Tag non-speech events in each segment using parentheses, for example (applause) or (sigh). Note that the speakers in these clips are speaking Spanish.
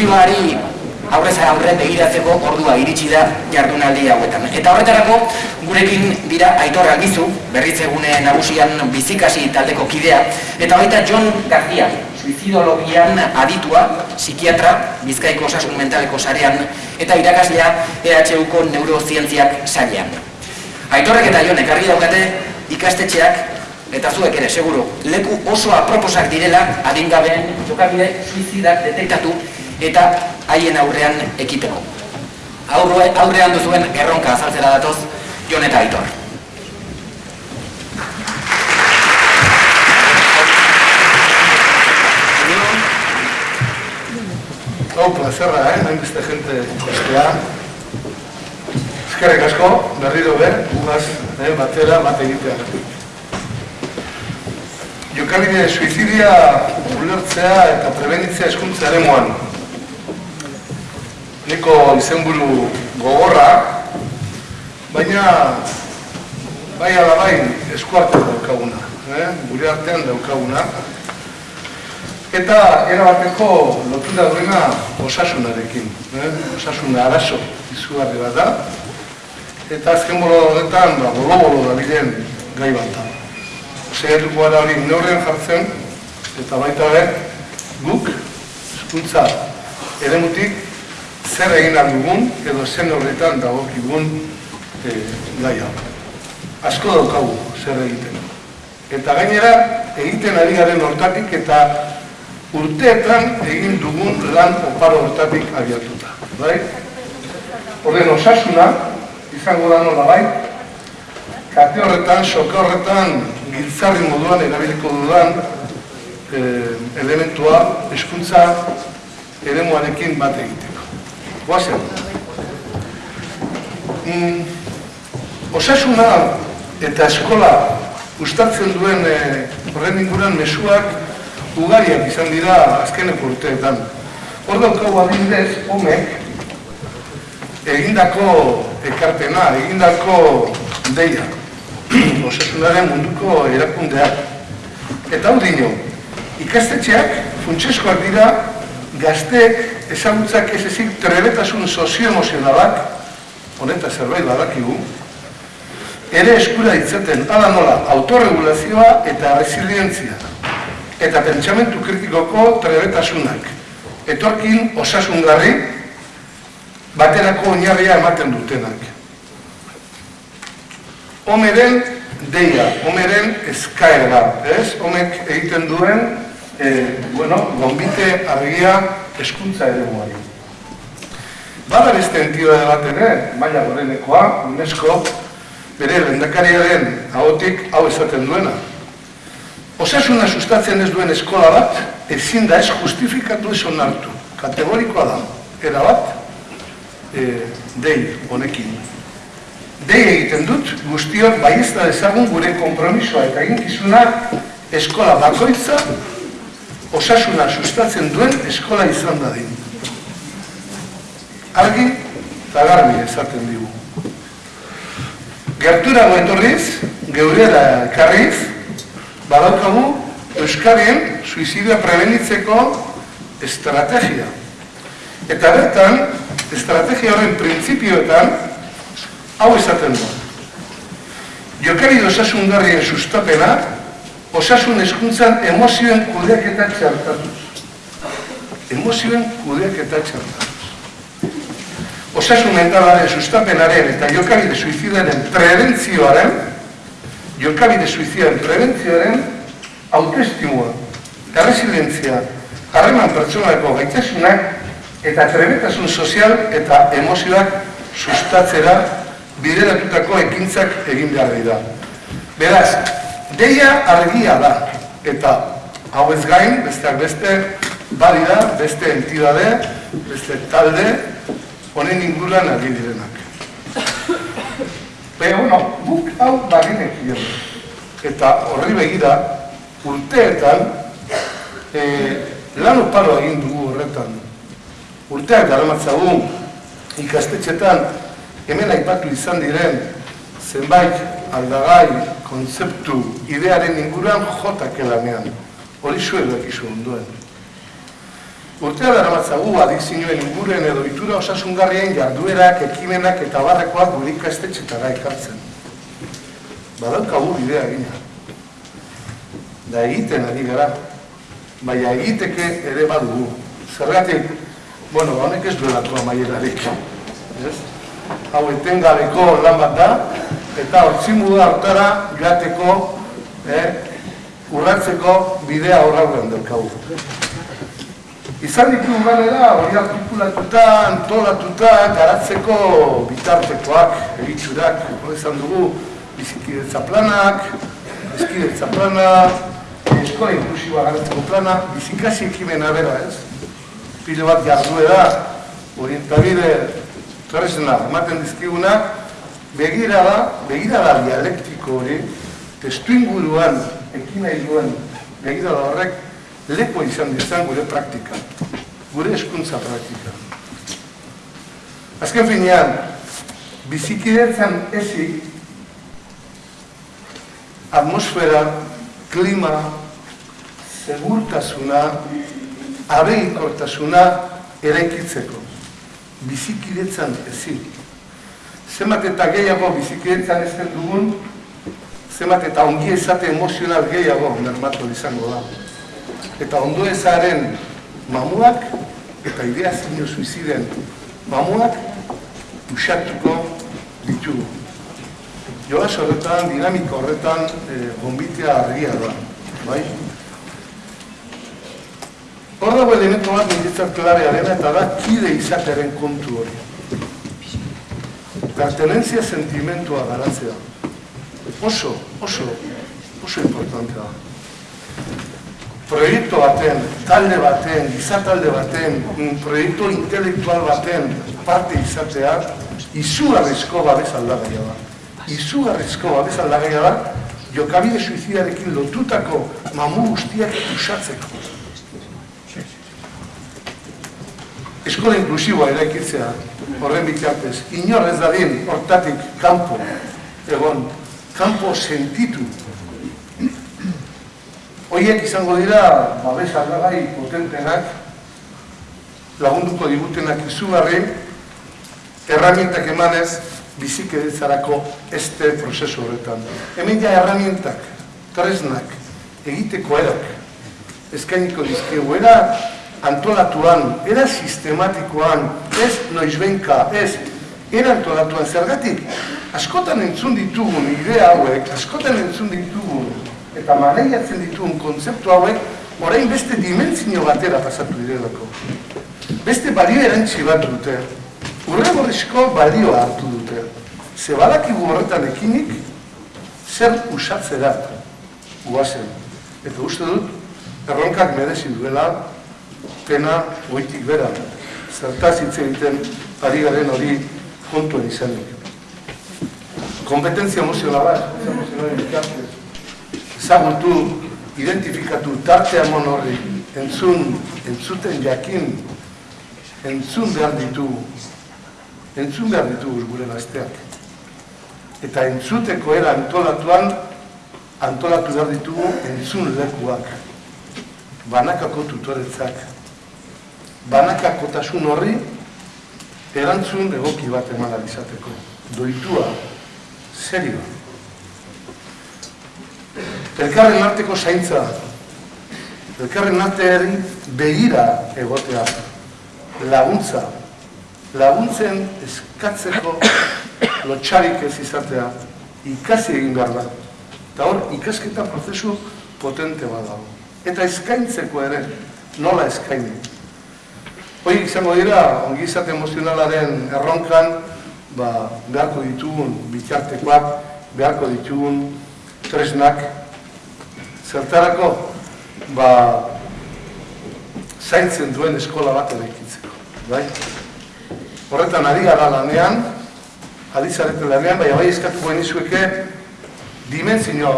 suizidioari aurrez aurre begiratzeko ordua iritsi da jardunaldi hauetan. Eta horretarako gurekin dira Aitor Albizu, berritzegune nagusian bizikasi taldeko kidea, eta baita John García, suizidologian aditua, psikiatra, bizkaiko osasun mentaleko sarean, eta irakaslea EHUko neurozientziak sailean. Aitorrek eta Jon ekarri daukate ikastetxeak eta zuek ere, seguru, leku oso aproposak direla adingabeen jokabide suizidak detektatu eta haien aurrean ekiteko. Aurre, aurrean duzuen erronka azaltzera datoz, Jon eta Aitor. Hau, plazerra, eh? Hain beste gente ikastea. Eskerrek asko, berriro ber, gugaz, eh, batera, bat egitea. Jokabide suizidia ulertzea eta prebenitzea eskuntza ere moan. Niko izenburu gogorra, baina bai alabain eskuartean daukaguna, eh? gure artean daukaguna. Eta erabateko lotura duena osasunarekin, eh? osasuna arazo izugarri bat da. Eta azken bolo horretan, ba, bolo-bolo da bilen gai bat da. Zeratuko gara hori neurren jartzen, eta baita be, guk, eskuntza eremutik, zer egin dugun edo zen horretan dagokigun e, gai hau. Asko daukagu zer egiten. Eta gainera, egiten ari garen hortatik eta urteetan egin dugun lan oparo hortatik abiatuta. Bai? Horren osasuna, izango da nola bai, kate horretan, soke horretan, giltzarri moduan erabiliko dudan e, elementua, eskuntza eremuarekin bat egiteko. Guazen. Mm, osasuna eta eskola gustatzen duen e, horren inguran mesuak ugariak izan dira azkeneko urteetan. Hor daukagu adibidez, homek, egindako ekartena, egindako deia, osasunaren (clears throat) munduko erakundeak. Eta hau dino, ikastetxeak funtseskoak dira gazteek ezagutzak ez ezik trebetasun sozio-emozionalak, honeta zerbait badakigu, ere eskura ditzaten, ala nola, autorregulazioa eta resilientzia eta pentsamentu kritikoko trebetasunak. Etorkin osasungarri baterako oinarria ematen dutenak. Homeren deia, homeren eskaera, ez? Homek egiten duen, e, bueno, gombite argia eskuntza ere guari. Bada beste entidade bat ere, maila gorenekoa, UNESCO, bere lendakariaren ahotik hau esaten duena, Osasuna sustatzen ez duen eskola bat, ezin da ez justifikatu ez onartu. Kategorikoa da, era bat, e, dei honekin. Dei egiten dut, guztiok baiesta dezagun gure kompromisoa eta eginkizuna eskola bakoitza osasuna sustatzen duen eskola izan da din. Argi eta garbi esaten digu. Gerturago etorriz, geurera karriz, badaukagu Euskarien suizidioa prebenitzeko estrategia. Eta bertan, estrategia horren printzipioetan, hau esaten du. Jokari osasun garrien sustapena, osasun eskuntzan emozioen kudeaketa txartatuz. Emozioen kudeaketa txartatuz. Osasun mentalaren sustapenaren eta jokabide suizidaren prebentzioaren jokabide suizioen prebentzioaren autoestimua, erresilientzia, harreman pertsonaleko gaitasunak eta trebetasun sozial eta emozioak sustatzera bideratutako ekintzak egin behar dira. Beraz, deia argia da eta hau ez gain, besteak beste, badira, beste entidade, beste talde, honen inguruan ari direnak. Baina, bueno, guk hau baginek Eta horri begira, urteetan, e, lan oparo egin dugu horretan. Urteak garamatzagun, ikastetxetan, hemen aipatu izan diren, zenbait aldagai, kontzeptu, idearen inguruan jotak elanean. Hori zuen dakizu onduen. Urtea dara matzagu adizioen inguruen edo itura osasungarrien jarduerak, ekimenak eta barrekoak gure ikastetxetara ekartzen. Badaukagu bidea egina. Da egiten ari gara. Baina egiteke ere badugu. Zergatik, bueno, honek ez duelako amaierarik. Ez? Hau etengabeko lan bat da, eta hortzimu da hortara joateko, eh, urratzeko bidea horrauen daukagu. Izan ditu ganera, hori artikulatuta, antolatuta, garatzeko bitartekoak, egitxurak, hori izan dugu, bizikidetza planak, bizikidetza plana, eskola inklusiboa garatzeko plana, bizikasi ekimena bera, ez? Pilo bat jarduera, orientabide tresna ematen dizkigunak, begira da, begira da dialektiko hori, testu inguruan, ekina duen, begira horrek, lepo izan dizan gure praktika, gure eskuntza praktika. Azken finean, bizikidetzen ezik, atmosfera, klima, segurtasuna, abeikortasuna eraikitzeko. Bizikidetzen ezin. Zemat eta gehiago bizikidetzen ezten dugun, zemat eta ongi ezate emozional gehiago mermatu izango da. Eta ondo ezaren mamuak eta idea zinio suiziden mamuak usatuko ditugu. Joaz horretan, dinamiko horretan, e, gombitea argia da, bai? Hor dago elementu bat ninditzat klarearen eta da kide izateren kontu hori. Pertenentzia sentimentua garatzea. Oso, oso, oso importantea. Proiektu baten, talde baten, gizatalde baten, proiektu intelektual baten parte izatea, izugarrizko babes aldagaia da. Izugarrizko babes aldagaia da, jokabide suizidarekin lotutako mamu guztiak usatzeko. Eskola inklusiboa eraikitzea, horren bitartez, inor ez dadin hortatik kanpo, egon, kanpo sentitu. Hoiek izango dira, babes aldagai potentenak, lagunduko digutenak izugarri, erramientak emanez, bizik editzarako este prozesu horretan. Hemen ja erramientak, tresnak, egiteko erak, eskainiko dizkegu, era antolatuan, era sistematikoan, ez noizbenka, ez, era antolatuan zergatik, askotan entzun ditugun idea hauek, askotan entzun ditugun, eta maneiatzen ditugun kontzeptu hauek, orain beste dimentzio batera pasatu direlako. Beste balio erantzi bat dute, urre balio hartu dute. Ze badakigu horretan ekinik, zer usatzera guazen. Eta uste dut, erronkak merezi duela, pena goitik bera. Zertaz hitz egiten ari garen hori kontuen izanik. Kompetentzia emozionala, ezagutu, identifikatu, tarte amon horri, entzun, entzuten jakin, entzun behar ditugu, entzun behar ditugu gure gazteak. Eta entzuteko era antolatuan, antolatu behar ditugu entzun lekuak, banakako tutoretzak, banakakotasun horri erantzun egoki bat eman izateko. Doitua, serio. Elkarren arteko zaintza, elkarren arteari begira egotea, laguntza, laguntzen eskatzeko (coughs) lotxarik ez izatea, ikasi egin behar da. Eta hor, ikasketa prozesu potente bat dago. Eta eskaintzeko ere, nola eskaini. Hoi izango dira, ongizate emozionalaren erronkan, ba, beharko ditugun bitartekoak, beharko ditugun tresnak, zertarako, ba, zaintzen duen eskola bat erekitzeko, bai? Horretan ari gara lanean, adizarete lanean, baina bai eskatuko genizueke, dimentzio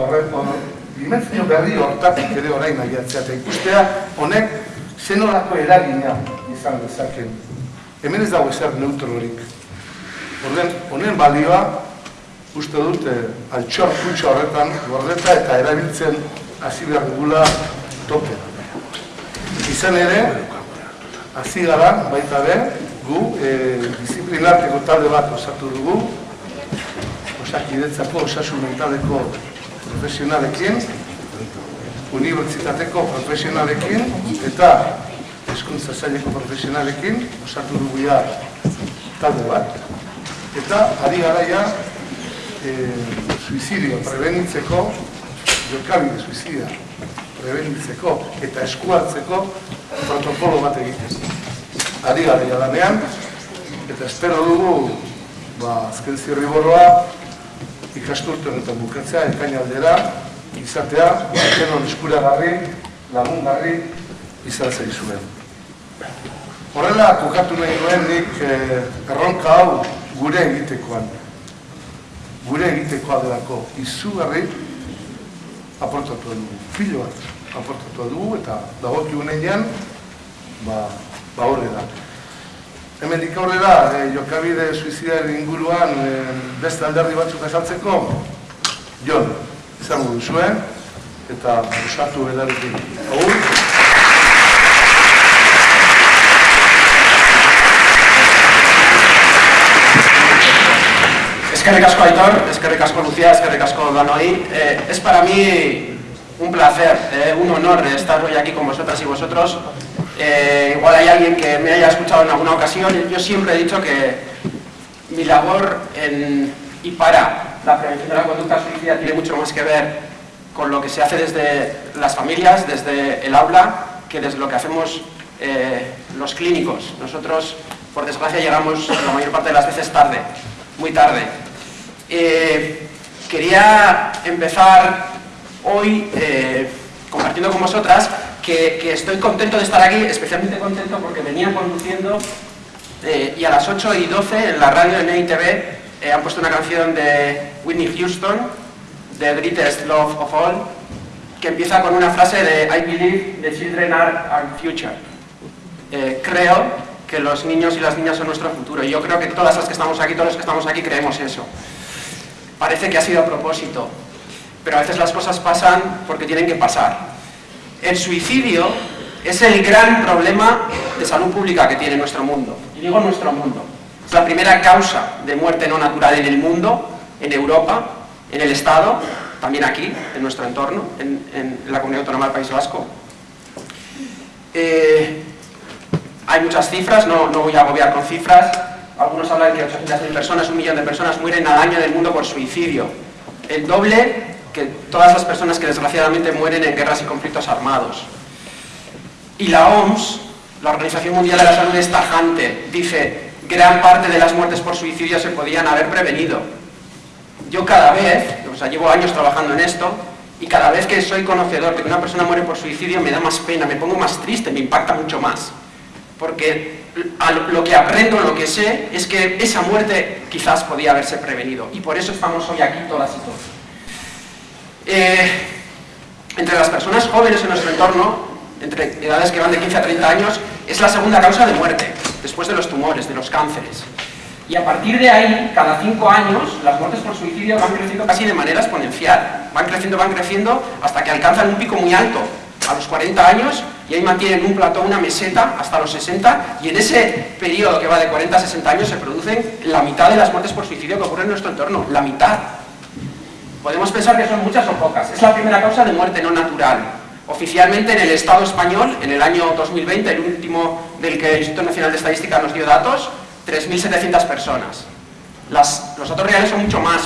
dimentzio berri hortatik ere orain nahiatzea, eta ikustea, honek, zenolako eragina izan dezaken. Hemen ez dago ezer neutrorik. Orden, honen balioa, uste dut, eh, altxor kutsa horretan, gordeta eta erabiltzen hasi behar dugula tope. Izan ere, hasi gara, baita be, gu, e, disiplinarteko talde bat osatu dugu, osakidetzako osasun mentaleko profesionalekin, unibertsitateko profesionalekin, eta eskuntza zaileko profesionalekin, osatu dugu ja talde bat, eta ari garaia e, suizidio prebenitzeko, jokabide suizidia prebenitzeko eta eskuartzeko protokolo bat egiten. Ari gara jadanean, eta espero dugu, ba, azken zirriboroa, ikasturten eta bukatzea, ekain aldera, izatea, denon eskuragarri, lagungarri, izan zaizuen. Horrela, kokatu nahi duen nik eh, erronka hau gure egitekoan. Gure egitekoa delako izugarri aportatu dugu. Filo bat aportatu dugu eta dagoki unean, ba, ba horre da. Hemen dik aurrera, e, jokabide suizidaren inguruan e, beste alderdi batzuk esaltzeko, Jon, izango duzuen, eta usatu edarekin. Agur? Eskerrik asko Aitor, eskerrik asko Lucía, eskerrik asko Danoi. Eh, es para mí un placer, eh, un honor estar hoy aquí con vosotras y vosotros. Eh, igual hay alguien que me haya escuchado en alguna ocasión. Yo siempre he dicho que mi labor en, y para la prevención de la conducta suicida tiene mucho más que ver con lo que se hace desde las familias, desde el aula, que desde lo que hacemos eh, los clínicos. Nosotros, por desgracia, llegamos la mayor parte de las veces tarde, muy tarde. Eh, quería empezar hoy eh, compartiendo con vosotras que, estoy contento de estar aquí, especialmente contento porque venía conduciendo eh, y a las 8 y 12 en la radio de NITV han puesto una canción de Whitney Houston, The Greatest Love of All, que empieza con una frase de I believe the children are our future. creo que los niños y las niñas son nuestro futuro. Y yo creo que todas las que estamos aquí, todos los que estamos aquí creemos eso. Parece que ha sido a propósito, pero a veces las cosas pasan porque tienen que pasar. El suicidio es el gran problema de salud pública que tiene nuestro mundo. Y digo nuestro mundo. Es la primera causa de muerte no natural en el mundo, en Europa, en el Estado, también aquí, en nuestro entorno, en, la Comunidad Autónoma del País Vasco. Eh, hay muchas cifras, no, no voy a agobiar con cifras. Algunos hablan de que 800.000 personas, un millón de personas mueren al año en el mundo por suicidio. El doble que todas las personas que desgraciadamente mueren en guerras y conflictos armados. Y la OMS, la Organización Mundial de la Salud es tajante, dice, gran parte de las muertes por suicidio se podían haber prevenido. Yo cada vez, o sea, llevo años trabajando en esto, y cada vez que soy conocedor de que una persona muere por suicidio me da más pena, me pongo más triste, me impacta mucho más. Porque lo que aprendo, lo que sé, es que esa muerte quizás podía haberse prevenido. Y por eso estamos hoy aquí todas y todos. Eh, entre las personas jóvenes en nuestro entorno, entre edades que van de 15 a 30 años, es la segunda causa de muerte, después de los tumores, de los cánceres. Y a partir de ahí, cada 5 años, las muertes por suicidio van creciendo casi de manera exponencial. Van creciendo, van creciendo, hasta que alcanzan un pico muy alto, a los 40 años, y ahí mantienen un plató, una meseta, hasta los 60, y en ese periodo que va de 40 a 60 años se producen la mitad de las muertes por suicidio que ocurren en nuestro entorno, la mitad. Podemos pensar que son muchas o pocas. Es la primera causa de muerte no natural. Oficialmente en el Estado español, en el año 2020, el último del que el Instituto Nacional de Estadística nos dio datos, 3.700 personas. los datos reales son mucho más,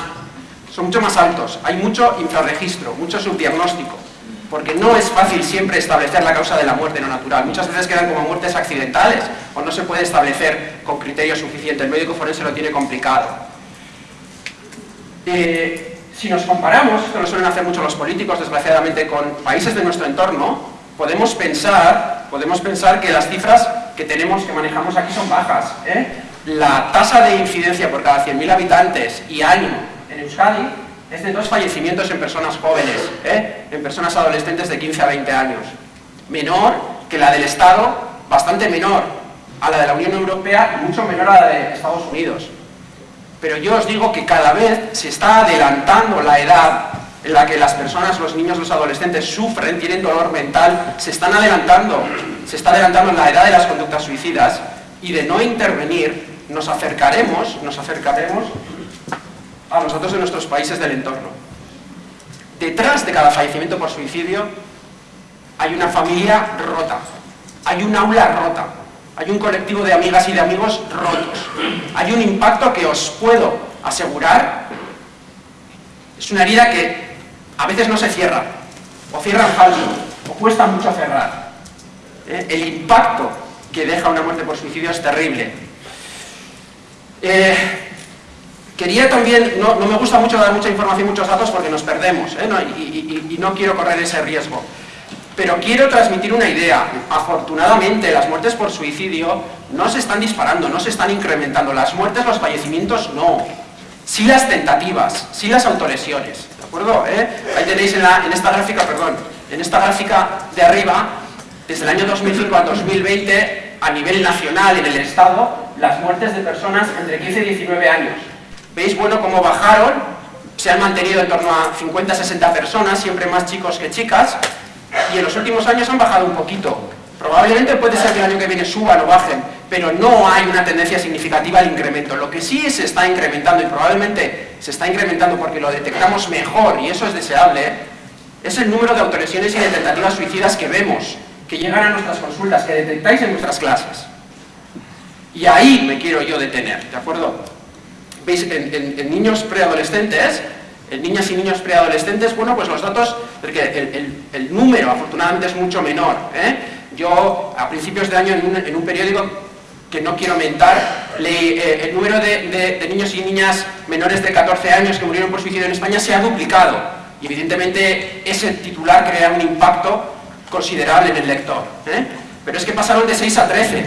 son mucho más altos. Hay mucho infrarregistro, mucho subdiagnóstico, porque no es fácil siempre establecer la causa de la muerte no natural. Muchas veces quedan como muertes accidentales o no se puede establecer con criterios suficientes. El médico forense lo tiene complicado. Eh, si nos comparamos, esto lo suelen hacer mucho los políticos, desgraciadamente, con países de nuestro entorno, podemos pensar, podemos pensar que las cifras que tenemos, que manejamos aquí son bajas. ¿eh? La tasa de incidencia por cada 100.000 habitantes y año en Euskadi es de dos fallecimientos en personas jóvenes, ¿eh? en personas adolescentes de 15 a 20 años. Menor que la del Estado, bastante menor a la de la Unión Europea y mucho menor a la de Estados Unidos. Pero yo os digo que cada vez se está adelantando la edad en la que las personas, los niños, los adolescentes sufren, tienen dolor mental, se están adelantando, se está adelantando la edad de las conductas suicidas y de no intervenir nos acercaremos, nos acercaremos a nosotros de nuestros países del entorno. Detrás de cada fallecimiento por suicidio hay una familia rota, hay un aula rota, hay un colectivo de amigas y de amigos rotos, hay un impacto que os puedo asegurar, es una herida que a veces no se cierra, o cierra falso, o cuesta mucho cerrar. ¿Eh? El impacto que deja una muerte por suicidio es terrible. Eh, quería también, no, me gusta mucho dar mucha información muchos datos porque nos perdemos, ¿eh? y no quiero correr ese riesgo. Pero quiero transmitir una idea. Afortunadamente, las muertes por suicidio no se están disparando, no se están incrementando. Las muertes, los fallecimientos, no. Sí las tentativas, sí las autolesiones. ¿De acuerdo? ¿Eh? Ahí tenéis en, en esta gráfica, perdón, en esta gráfica de arriba, desde el año 2005 al 2020, a nivel nacional en el Estado, las muertes de personas entre 15 y 19 años. ¿Veis, bueno, cómo bajaron? Se han mantenido en torno a 50-60 personas, siempre más chicos que chicas, y en los últimos años han bajado un poquito. Probablemente puede ser que el año que viene suban o bajen, pero no hay una tendencia significativa al incremento. Lo que sí se está incrementando, y probablemente se está incrementando porque lo detectamos mejor, y eso es deseable, es el número de autolesiones y de tentativas suicidas que vemos, que llegan a nuestras consultas, que detectáis en nuestras clases. Y ahí me quiero yo detener, ¿de acuerdo? ¿Veis? en niños preadolescentes en niñas y niños preadolescentes, bueno, pues los datos, porque el, número afortunadamente es mucho menor. ¿eh? Yo a principios de año en un, periódico que no quiero aumentar, leí eh, el número de, niños y niñas menores de 14 años que murieron por suicidio en España se ha duplicado. Y evidentemente ese titular crea un impacto considerable en el lector. ¿eh? Pero es que pasaron de 6 a 13.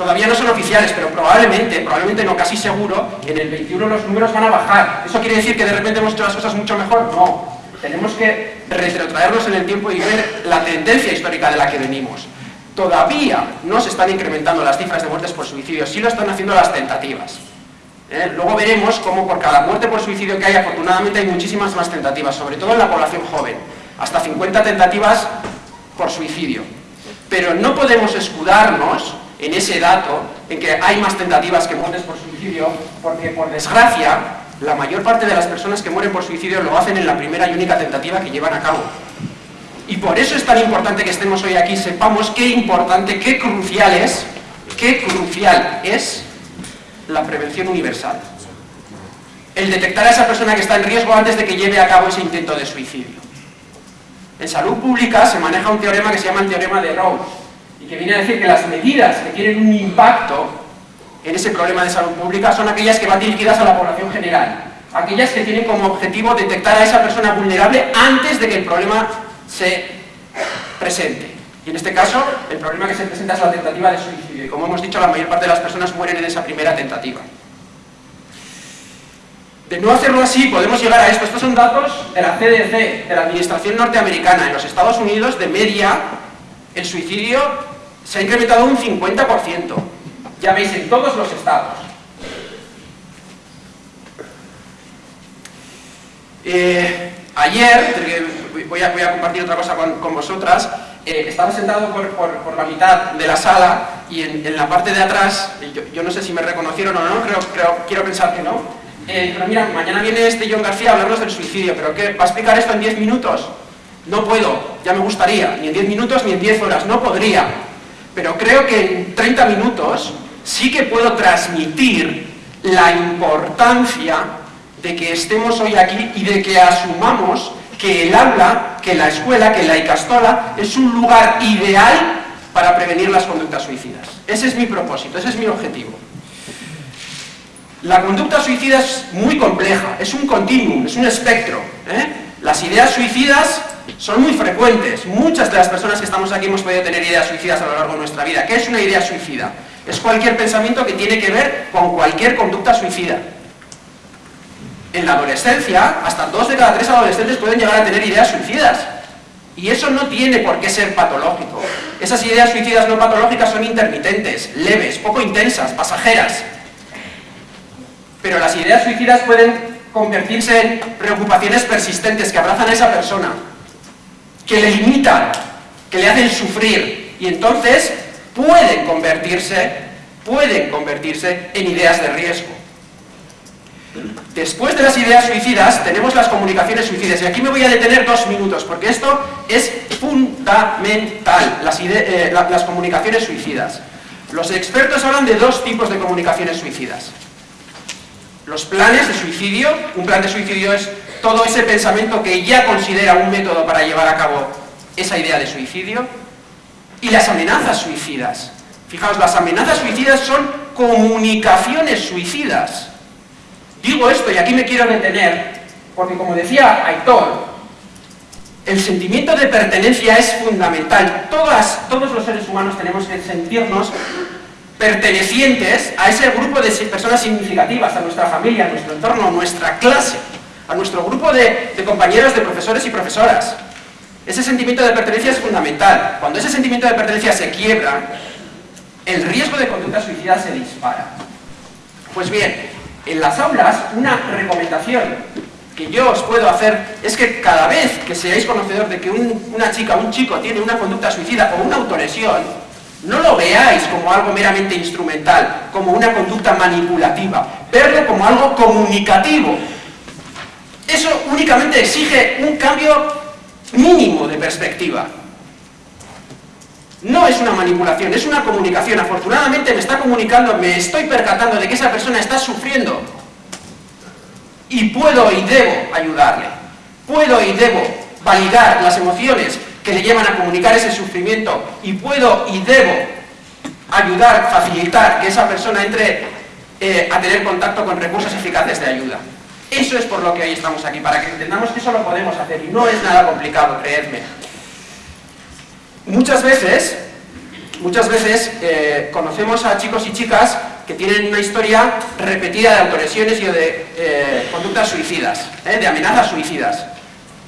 Todavía no son oficiales, pero probablemente, probablemente no, casi seguro, en el 21 los números van a bajar. ¿Eso quiere decir que de repente hemos hecho las cosas mucho mejor? No. Tenemos que retrotraernos en el tiempo y ver la tendencia histórica de la que venimos. Todavía no se están incrementando las cifras de muertes por suicidio, sí lo están haciendo las tentativas. ¿Eh? Luego veremos cómo por cada muerte por suicidio que hay, afortunadamente hay muchísimas más tentativas, sobre todo en la población joven. Hasta 50 tentativas por suicidio. Pero no podemos escudarnos en ese dato en que hay más tentativas que muertes por suicidio, porque por desgracia, la mayor parte de las personas que mueren por suicidio lo hacen en la primera y única tentativa que llevan a cabo. Y por eso es tan importante que estemos hoy aquí, sepamos qué importante, qué crucial es, qué crucial es la prevención universal. El detectar a esa persona que está en riesgo antes de que lleve a cabo ese intento de suicidio. En salud pública se maneja un teorema que se llama el teorema de Rose, que viene a decir que las medidas que tienen un impacto en ese problema de salud pública son aquellas que van dirigidas a la población general, aquellas que tienen como objetivo detectar a esa persona vulnerable antes de que el problema se presente. Y en este caso, el problema que se presenta es la tentativa de suicidio. Y como hemos dicho, la mayor parte de las personas mueren en esa primera tentativa. De no hacerlo así, podemos llegar a esto. Estos son datos de la CDC, de la Administración Norteamericana. En los Estados Unidos, de media, el suicidio se ha incrementado un 50%. Ya veis, en todos los estados. Eh, ayer, voy a, compartir otra cosa con, vosotras, eh, estaba sentado por, la mitad de la sala y en, la parte de atrás, yo, no sé si me reconocieron o no, creo, quiero pensar que no, eh, pero mira, mañana viene este John García a hablarnos del suicidio, pero ¿qué? ¿Va a explicar esto en 10 minutos? No puedo, ya me gustaría, ni en 10 minutos ni en 10 horas, no podría pero creo que en 30 minutos sí que puedo transmitir la importancia de que estemos hoy aquí y de que asumamos que el aula, que la escuela, que la Icastola es un lugar ideal para prevenir las conductas suicidas. Ese es mi propósito, ese es mi objetivo. La conducta suicida es muy compleja, es un continuum, es un espectro. ¿eh? Las ideas suicidas son muy frecuentes. Muchas de las personas que estamos aquí hemos podido tener ideas suicidas a lo largo de nuestra vida. ¿Qué es una idea suicida? Es cualquier pensamiento que tiene que ver con cualquier conducta suicida. En la adolescencia, hasta dos de cada tres adolescentes pueden llegar a tener ideas suicidas. Y eso no tiene por qué ser patológico. Esas ideas suicidas no patológicas son intermitentes, leves, poco intensas, pasajeras. Pero las ideas suicidas pueden convertirse en preocupaciones persistentes que abrazan a esa persona, que le limitan, que le hacen sufrir y entonces pueden convertirse, pueden convertirse en ideas de riesgo. Después de las ideas suicidas tenemos las comunicaciones suicidas y aquí me voy a detener dos minutos porque esto es fundamental, las, eh, las comunicaciones suicidas. Los expertos hablan de dos tipos de comunicaciones suicidas. Los planes de suicidio, un plan de suicidio es todo ese pensamiento que ya considera un método para llevar a cabo esa idea de suicidio, y las amenazas suicidas. Fijaos, las amenazas suicidas son comunicaciones suicidas. Digo esto y aquí me quiero detener, porque como decía Aitor, el sentimiento de pertenencia es fundamental. Todos los seres humanos tenemos que sentirnos pertenecientes a ese grupo de personas significativas, a nuestra familia, a nuestro entorno, a nuestra clase, a nuestro grupo de, compañeros, de profesores y profesoras. Ese sentimiento de pertenencia es fundamental. Cuando ese sentimiento de pertenencia se quiebra, el riesgo de conducta suicida se dispara. Pues bien, en las aulas, una recomendación que yo os puedo hacer es que cada vez que seáis conocedor de que una chica o un chico tiene una conducta suicida o una autolesión, no lo veáis como algo meramente instrumental, como una conducta manipulativa, verlo como algo comunicativo. Eso únicamente exige un cambio mínimo de perspectiva. No es una manipulación, es una comunicación. Afortunadamente me está comunicando, me estoy percatando de que esa persona está sufriendo. Y puedo y debo ayudarle. Puedo y debo validar las emociones que le llevan a comunicar ese sufrimiento. Y puedo y debo ayudar, facilitar que esa persona entre eh, a tener contacto con recursos eficaces de ayuda. Eso es por lo que hoy estamos aquí, para que entendamos que eso lo podemos hacer y no es nada complicado, creedme. Muchas veces, muchas veces eh, conocemos a chicos y chicas que tienen una historia repetida de autolesiones y de eh, conductas suicidas, eh, de amenazas suicidas,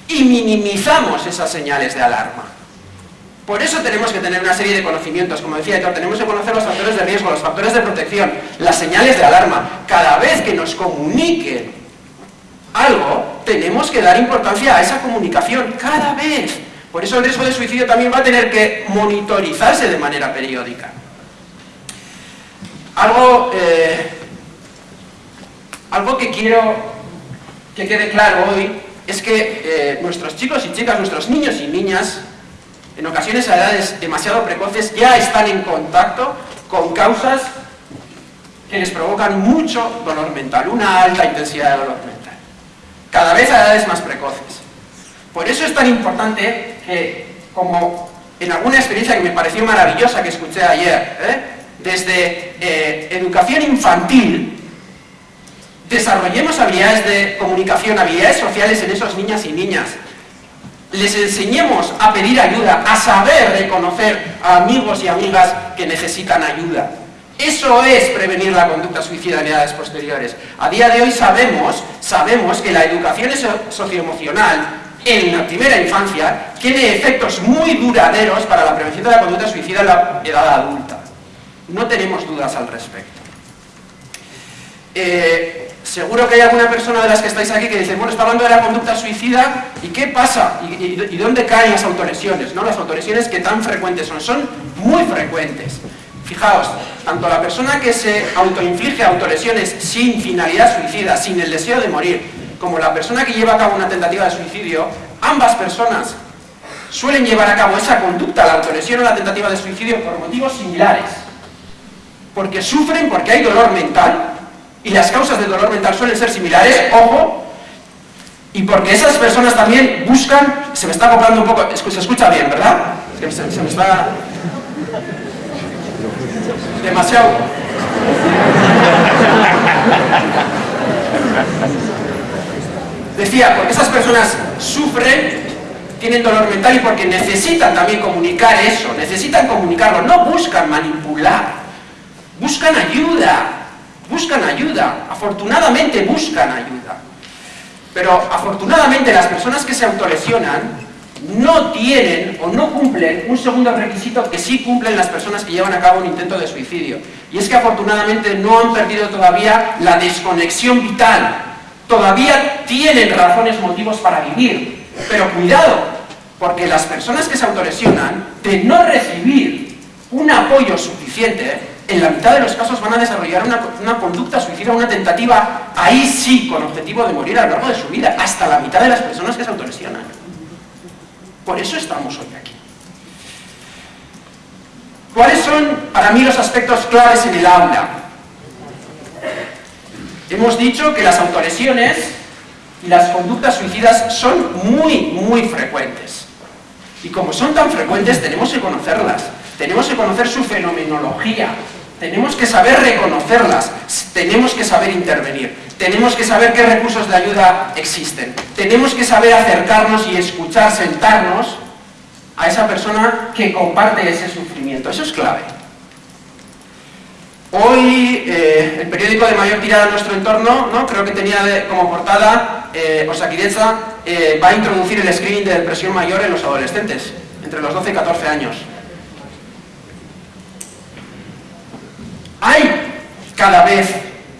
y minimizamos esas señales de alarma. Por eso tenemos que tener una serie de conocimientos, como decía tenemos que conocer los factores de riesgo, los factores de protección, las señales de alarma. Cada vez que nos comuniquen algo, tenemos que dar importancia a esa comunicación cada vez. Por eso el riesgo de suicidio también va a tener que monitorizarse de manera periódica. Algo, eh, algo que quiero que quede claro hoy es que eh, nuestros chicos y chicas, nuestros niños y niñas, en ocasiones a edades demasiado precoces, ya están en contacto con causas que les provocan mucho dolor mental, una alta intensidad de dolor mental cada vez a edades más precoces. Por eso es tan importante que, como en alguna experiencia que me pareció maravillosa que escuché ayer, ¿eh? desde eh, educación infantil, desarrollemos habilidades de comunicación, habilidades sociales en esos niñas y niñas. Les enseñemos a pedir ayuda, a saber reconocer a amigos y amigas que necesitan ayuda. Eso es prevenir la conducta suicida en edades posteriores. A día de hoy sabemos, sabemos que la educación socioemocional en la primera infancia tiene efectos muy duraderos para la prevención de la conducta suicida en la edad adulta. No tenemos dudas al respecto. Eh, seguro que hay alguna persona de las que estáis aquí que dice, bueno, está hablando de la conducta suicida, ¿y qué pasa? ¿Y, dónde caen las autolesiones? ¿no? Las autolesiones que tan frecuentes son, son muy frecuentes. Fijaos, tanto la persona que se autoinflige autolesiones sin finalidad suicida, sin el deseo de morir, como la persona que lleva a cabo una tentativa de suicidio, ambas personas suelen llevar a cabo esa conducta, la autolesión o la tentativa de suicidio, por motivos similares. Porque sufren, porque hay dolor mental, y las causas del dolor mental suelen ser similares, ojo, y porque esas personas también buscan, se me está acoplando un poco, se escucha bien, ¿verdad? se me está demasiado. Decía, porque esas personas sufren, tienen dolor mental y porque necesitan también comunicar eso, necesitan comunicarlo, no buscan manipular, buscan ayuda, buscan ayuda, afortunadamente buscan ayuda. Pero afortunadamente las personas que se autolesionan no tienen o no cumplen un segundo requisito que sí cumplen las personas que llevan a cabo un intento de suicidio. Y es que afortunadamente no han perdido todavía la desconexión vital. todavía tienen razones, motivos para vivir. Pero cuidado, porque las personas que se autolesionan, de no recibir un apoyo suficiente, en la mitad de los casos van a desarrollar una, conducta suicida, una tentativa, ahí sí, con objetivo de morir a lo largo de su vida, hasta la mitad de las personas que se autolesionan. Por eso estamos hoy aquí. ¿Cuáles son para mí los aspectos claves en el aula? Hemos dicho que las autolesiones y las conductas suicidas son muy, muy frecuentes. Y como son tan frecuentes, tenemos que conocerlas. Tenemos que conocer su fenomenología. Tenemos que saber reconocerlas. Tenemos que saber intervenir. Tenemos que saber qué recursos de ayuda existen. Tenemos que saber acercarnos y escuchar, sentarnos a esa persona que comparte ese sufrimiento. Eso es clave. Hoy, eh, el periódico de mayor tirada en nuestro entorno, ¿no? creo que tenía como portada, eh, Osakideza eh, va a introducir el screening de depresión mayor en los adolescentes, entre los 12 y 14 años. Hay cada vez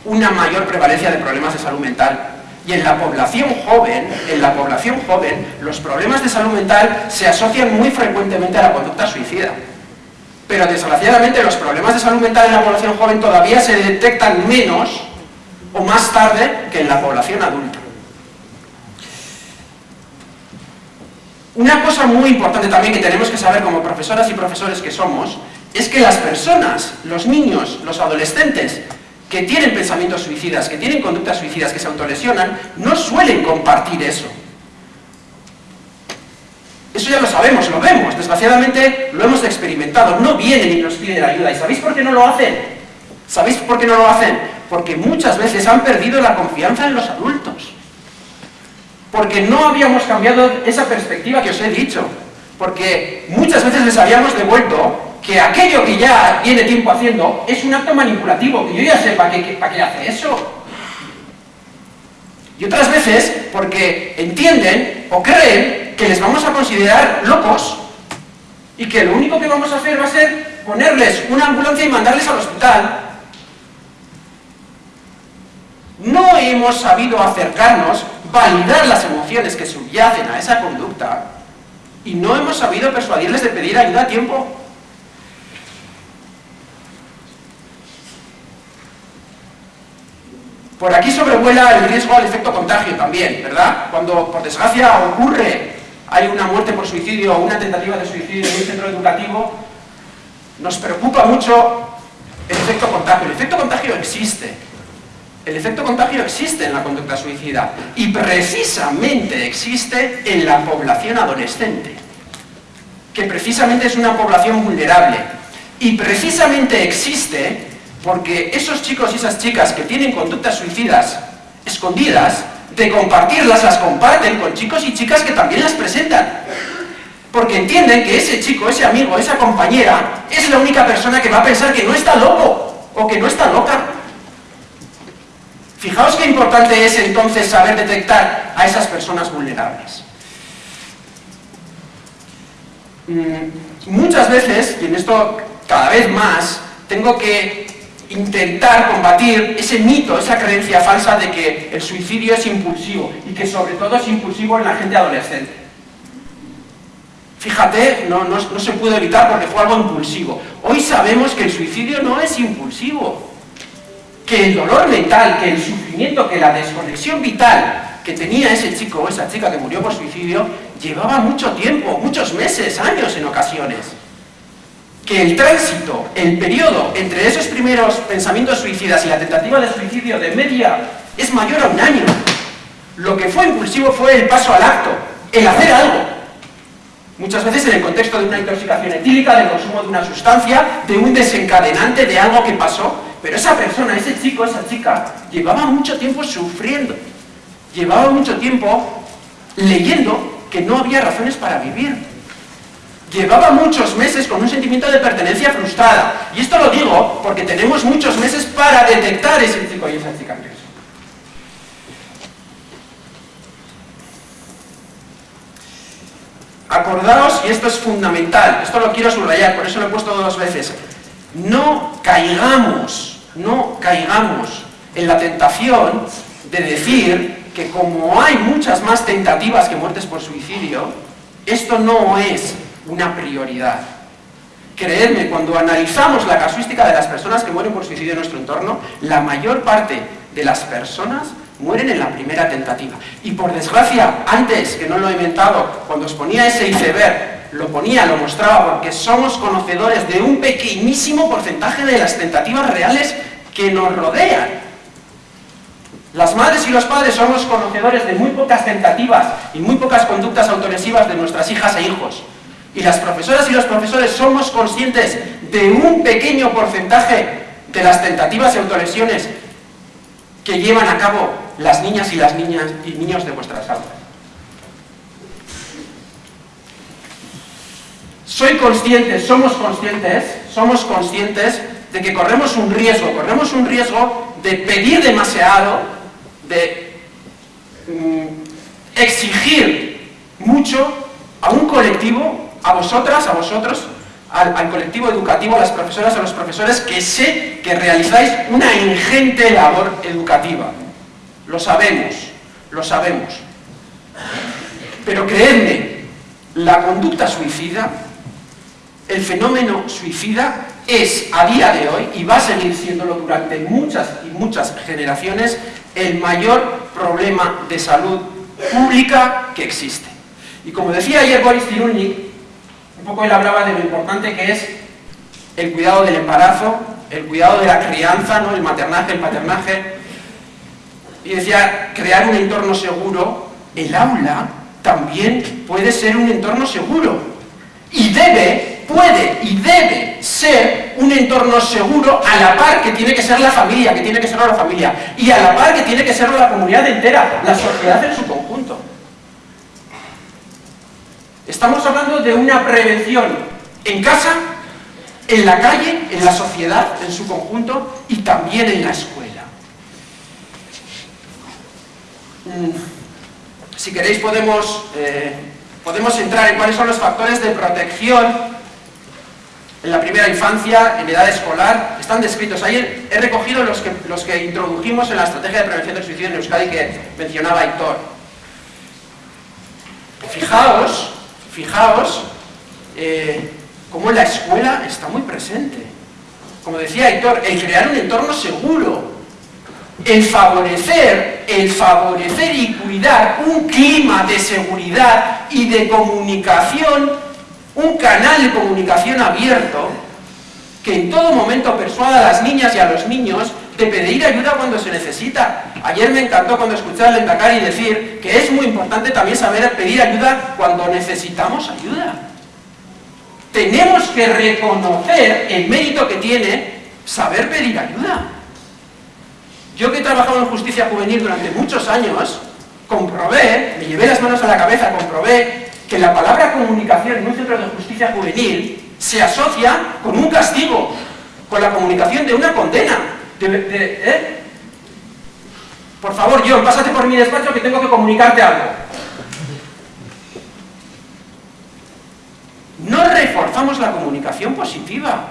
una mayor prevalencia de problemas de salud mental y en la población joven, en la población joven, los problemas de salud mental se asocian muy frecuentemente a la conducta suicida. Pero desgraciadamente los problemas de salud mental en la población joven todavía se detectan menos o más tarde que en la población adulta. Una cosa muy importante también que tenemos que saber como profesoras y profesores que somos, es que las personas, los niños, los adolescentes, que tienen pensamientos suicidas, que tienen conductas suicidas, que se autolesionan, no suelen compartir eso. Eso ya lo sabemos, lo vemos, desgraciadamente lo hemos experimentado, no vienen y nos piden ayuda. ¿Y sabéis por qué no lo hacen? ¿Sabéis por qué no lo hacen? Porque muchas veces han perdido la confianza en los adultos. Porque no habíamos cambiado esa perspectiva que os he dicho. Porque muchas veces les habíamos devuelto que aquello que ya tiene tiempo haciendo es un acto manipulativo, que yo ya sé para qué, para qué hace eso. Y otras veces porque entienden o creen que les vamos a considerar locos y que lo único que vamos a hacer va a ser ponerles una ambulancia y mandarles al hospital. No hemos sabido acercarnos, validar las emociones que subyacen a esa conducta y no hemos sabido persuadirles de pedir ayuda a tiempo. Por aquí sobrevuela el riesgo al efecto contagio también, ¿verdad? Cuando, por desgracia, ocurre, hay una muerte por suicidio o una tentativa de suicidio en un centro educativo, nos preocupa mucho el efecto contagio. El efecto contagio existe. El efecto contagio existe en la conducta suicida y precisamente existe en la población adolescente, que precisamente es una población vulnerable. Y precisamente existe porque esos chicos y esas chicas que tienen conductas suicidas escondidas, de compartirlas, las comparten con chicos y chicas que también las presentan. Porque entienden que ese chico, ese amigo, esa compañera, es la única persona que va a pensar que no está loco o que no está loca. Fijaos qué importante es entonces saber detectar a esas personas vulnerables. Mm, muchas veces, y en esto cada vez más, tengo que intentar combatir ese mito, esa creencia falsa de que el suicidio es impulsivo y que sobre todo es impulsivo en la gente adolescente. Fíjate, no, se puede evitar porque fue algo impulsivo. Hoy sabemos que el suicidio no es impulsivo, que el dolor mental, que el sufrimiento, que la desconexión vital que tenía ese chico o esa chica que murió por suicidio llevaba mucho tiempo, muchos meses, años en ocasiones que el tránsito, el periodo entre esos primeros pensamientos suicidas y la tentativa de suicidio de media es mayor a un año. Lo que fue impulsivo fue el paso al acto, el hacer algo. Muchas veces en el contexto de una intoxicación etílica, del consumo de una sustancia, de un desencadenante de algo que pasó, pero esa persona, ese chico, esa chica, llevaba mucho tiempo sufriendo, llevaba mucho tiempo leyendo que no había razones para vivir, llevaba muchos meses con un sentimiento de pertenencia frustrada. Y esto lo digo porque tenemos muchos meses para detectar ese y esa chica Acordaos, y esto es fundamental, esto lo quiero subrayar, por eso lo he puesto dos veces, no caigamos, no caigamos en la tentación de decir que como hay muchas más tentativas que muertes por suicidio, esto no es una prioridad. Creedme, cuando analizamos la casuística de las personas que mueren por suicidio en nuestro entorno, la mayor parte de las personas mueren en la primera tentativa. Y por desgracia, antes, que no lo he inventado, cuando os ponía ese iceberg, lo ponía, lo mostraba, porque somos conocedores de un pequeñísimo porcentaje de las tentativas reales que nos rodean. Las madres y los padres somos conocedores de muy pocas tentativas y muy pocas conductas autolesivas de nuestras hijas e hijos. Y las profesoras y los profesores somos conscientes de un pequeño porcentaje de las tentativas y autolesiones que llevan a cabo las niñas y las niñas y niños de vuestras aulas. Soy consciente, somos conscientes, somos conscientes de que corremos un riesgo, corremos un riesgo de pedir demasiado, de mm, exigir mucho a un colectivo, a vosotras, a vosotros, al, colectivo educativo, a las profesoras, a los profesores, que sé que realizáis una ingente labor educativa. Lo sabemos, lo sabemos. Pero creedme, la conducta suicida, el fenómeno suicida, es a día de hoy, y va a seguir siéndolo durante muchas y muchas generaciones, el mayor problema de salud pública que existe. Y como decía ayer Boris Cyrulnik, un poco él hablaba de lo importante que es el cuidado del embarazo, el cuidado de la crianza, ¿no? el maternaje, el paternaje, y decía, crear un entorno seguro, el aula también puede ser un entorno seguro. Y debe, puede y debe ser un entorno seguro a la par que tiene que ser la familia, que tiene que ser la familia, y a la par que tiene que ser la comunidad entera, la sociedad en su conjunto. Estamos hablando de una prevención en casa, en la calle, en la sociedad en su conjunto y también en la escuela. Si queréis podemos, eh, podemos entrar en cuáles son los factores de protección en la primera infancia, en edad escolar, están descritos. Ahí he recogido los que, los que introdujimos en la estrategia de prevención del suicidio en Euskadi que mencionaba Héctor. Fijaos, fijaos, eh, cómo la escuela está muy presente. Como decía Héctor, el crear un entorno seguro, el favorecer, el favorecer y cuidar un clima de seguridad y de comunicación, un canal de comunicación abierto, que en todo momento persuada a las niñas y a los niños de pedir ayuda cuando se necesita. Ayer me encantó cuando escuché al Lendakari decir que es muy importante también saber pedir ayuda cuando necesitamos ayuda. Tenemos que reconocer el mérito que tiene saber pedir ayuda. Yo que he trabajado en justicia juvenil durante muchos años, comprobé, me llevé las manos a la cabeza, comprobé que la palabra comunicación en un centro de justicia juvenil se asocia con un castigo, con la comunicación de una condena. ¿Eh? Por favor, John, pásate por mi despacho que tengo que comunicarte algo. No reforzamos la comunicación positiva.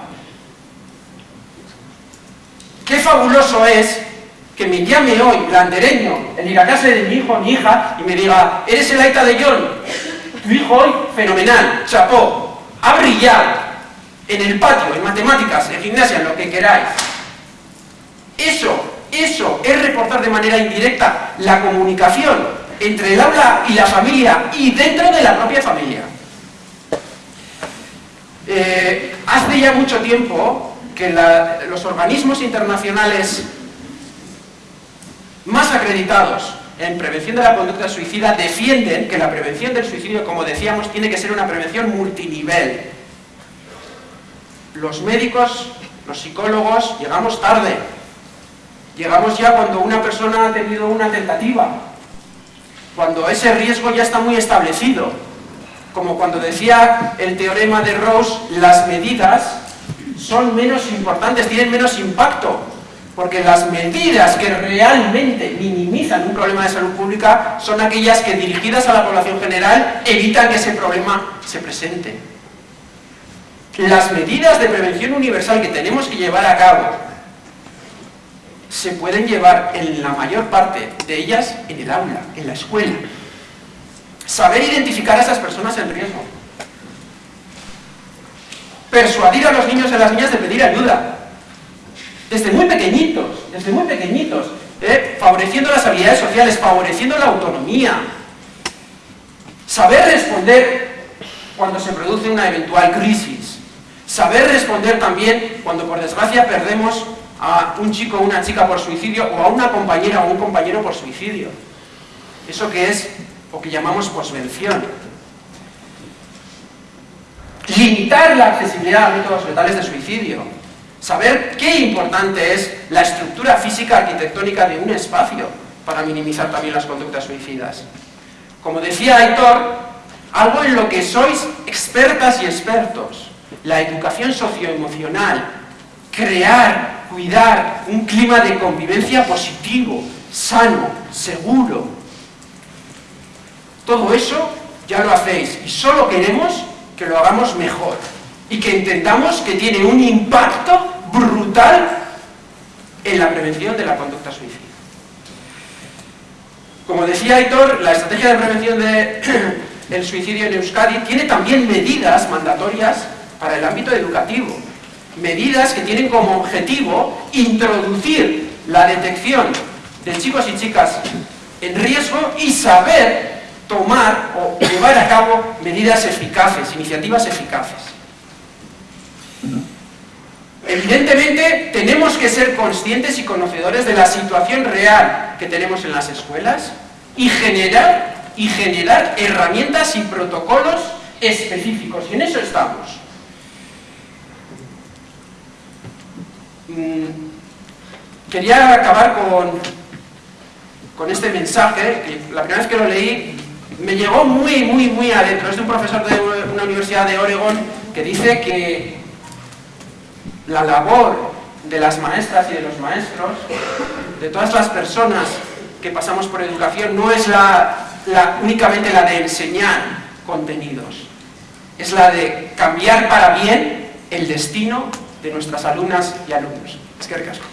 Qué fabuloso es que me llame hoy, landereño, en ir a casa de mi hijo mi hija, y me diga, ¿eres el aita de John? Tu hijo hoy, fenomenal, chapó, ha brillado, en el patio, en matemáticas, en gimnasia, en lo que queráis. Eso, eso es reportar de manera indirecta la comunicación entre el aula y la familia y dentro de la propia familia. Eh, hace ya mucho tiempo que los organismos internacionales más acreditados en prevención de la conducta suicida defienden que la prevención del suicidio, como decíamos, tiene que ser una prevención multinivel. Los médicos, los psicólogos, llegamos tarde. Llegamos ya cuando una persona ha tenido una tentativa, cuando ese riesgo ya está muy establecido. Como cuando decía el teorema de Ross, las medidas son menos importantes, tienen menos impacto, porque las medidas que realmente minimizan un problema de salud pública son aquellas que dirigidas a la población general evitan que ese problema se presente. Las medidas de prevención universal que tenemos que llevar a cabo se pueden llevar en la mayor parte de ellas en el aula, en la escuela. Saber identificar a esas personas en riesgo. Persuadir a los niños y a las niñas de pedir ayuda. Desde muy pequeñitos, desde muy pequeñitos. ¿eh? Favoreciendo las habilidades sociales, favoreciendo la autonomía. Saber responder cuando se produce una eventual crisis. Saber responder también cuando por desgracia perdemos a un chico o una chica por suicidio o a una compañera o un compañero por suicidio. Eso que es, o que llamamos posvención. Limitar la accesibilidad a métodos letales de suicidio. Saber qué importante es la estructura física arquitectónica de un espacio para minimizar también las conductas suicidas. Como decía Aitor, algo en lo que sois expertas y expertos, la educación socioemocional, crear, cuidar un clima de convivencia positivo, sano, seguro. Todo eso ya lo hacéis y solo queremos que lo hagamos mejor y que entendamos que tiene un impacto brutal en la prevención de la conducta suicida. Como decía Aitor, la estrategia de prevención del (clears throat) suicidio en Euskadi tiene también medidas mandatorias para el ámbito educativo. Medidas que tienen como objetivo introducir la detección de chicos y chicas en riesgo y saber tomar o llevar a cabo medidas eficaces, iniciativas eficaces. Evidentemente, tenemos que ser conscientes y conocedores de la situación real que tenemos en las escuelas y generar, y generar herramientas y protocolos específicos, y en eso estamos. Mm, quería acabar con, con este mensaje, que la primera vez que lo leí me llegó muy, muy, muy adentro. Es de un profesor de una universidad de Oregon que dice que la labor de las maestras y de los maestros, de todas las personas que pasamos por educación, no es únicamente la de enseñar contenidos, es la de cambiar para bien el destino de nuestras alumnas y alumnos. Es que ricasco.